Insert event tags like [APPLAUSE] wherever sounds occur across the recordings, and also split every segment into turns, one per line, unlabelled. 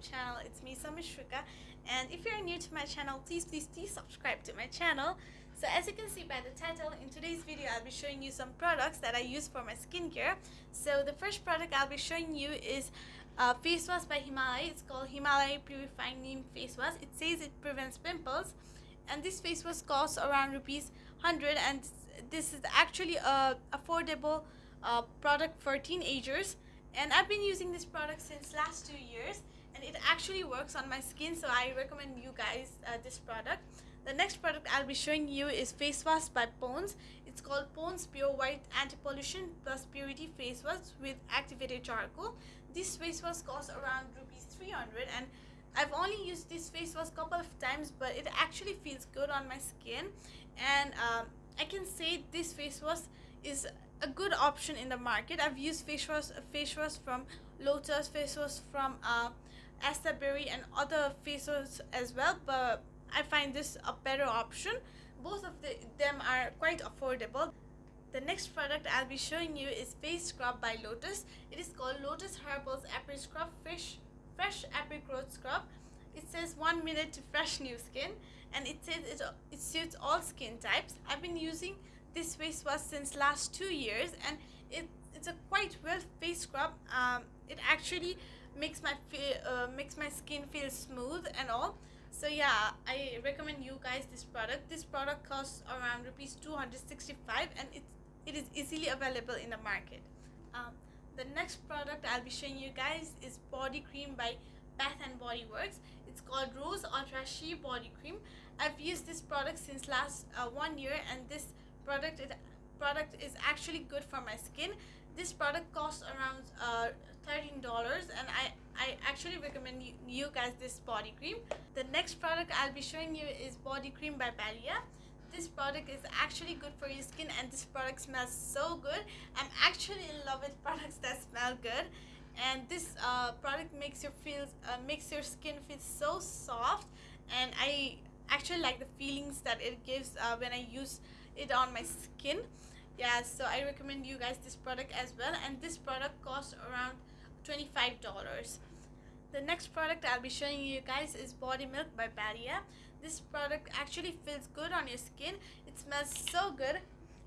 channel. It's me Samishrika and if you're new to my channel, please please please subscribe to my channel. So as you can see by the title, in today's video I'll be showing you some products that I use for my skincare. So the first product I'll be showing you is face wash by Himalaya. It's called Himalaya Purifying Neem Face Wash. It says it prevents pimples and this face wash costs around rupees 100 and this is actually a affordable uh, product for teenagers and I've been using this product since last two years and it actually works on my skin so I recommend you guys uh, this product the next product I'll be showing you is face wash by Pond's it's called Pond's Pure White Anti-Pollution Plus Purity Face Wash with activated charcoal. This face wash costs around rupees 300 and I've only used this face wash couple of times but it actually feels good on my skin. And um, I can say this face wash is a good option in the market. I've used face wash, face wash from Lotus, face wash from uh, Berry and other face wash as well, but I find this a better option. Both of the, them are quite affordable. The next product I'll be showing you is face scrub by Lotus. It is called Lotus Herbals Apricot Scrub Fresh, Fresh Apricot Scrub. It says one minute to fresh new skin and it says it, it suits all skin types. I've been using this face wash since last two years and it, it's a quite well face scrub um, it actually makes my uh, makes my skin feel smooth and all so yeah i recommend you guys this product. This product costs around rupees 265 and it it is easily available in the market. Um, the next product i'll be showing you guys is body cream by bath and body works. It's called rose ultra sheer body cream. I've used this product since last uh, one year and this product it product is actually good for my skin. This product costs around uh, $13 and I, I actually recommend you, guys this body cream. The next product I'll be showing you is body cream by Balea. This product is actually good for your skin and this product smells so good. I'm actually in love with [LAUGHS] products that smell good and this uh, product makes your feel uh, makes your skin feel so soft and I actually like the feelings that it gives uh, when I use it on my skin yeah so i recommend you guys this product as well and this product costs around 25 dollars the next product i'll be showing you guys is body milk by Balea. this product actually feels good on your skin it smells so good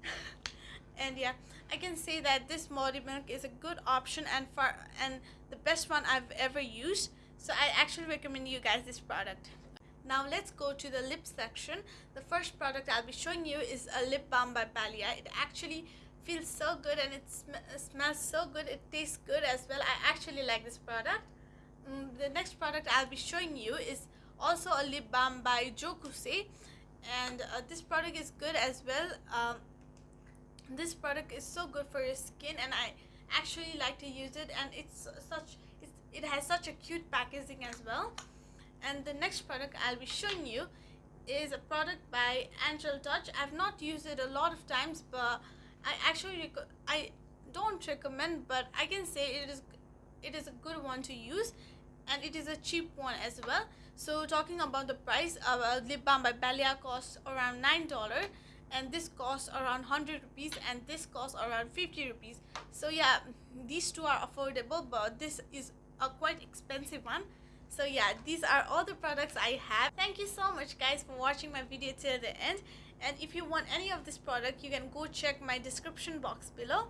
[LAUGHS] and yeah i can say that this body milk is a good option and for and the best one i've ever used so i actually recommend you guys this product now let's go to the lip section. The first product I'll be showing you is a lip balm by Balea. It actually feels so good and it sm smells so good. It tastes good as well. I actually like this product. Mm, the next product I'll be showing you is also a lip balm by Jo Cousy and uh, this product is good as well. Um, this product is so good for your skin and I actually like to use it. And it's such it's, it has such a cute packaging as well. And the next product I'll be showing you is a product by Angel Touch. I've not used it a lot of times but I actually I don't recommend but I can say it is it is a good one to use and it is a cheap one as well. So talking about the price a lip balm by Balea costs around nine dollar and this costs around 100 rupees and this costs around 50 rupees. So yeah these two are affordable but this is a quite expensive one. So yeah these are all the products i have. Thank you so much guys for watching my video till the end. And if you want any of this product you can go check my description box below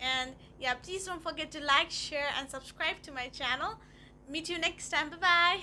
and yeah please don't forget to like share and subscribe to my channel. Meet you next time. Bye bye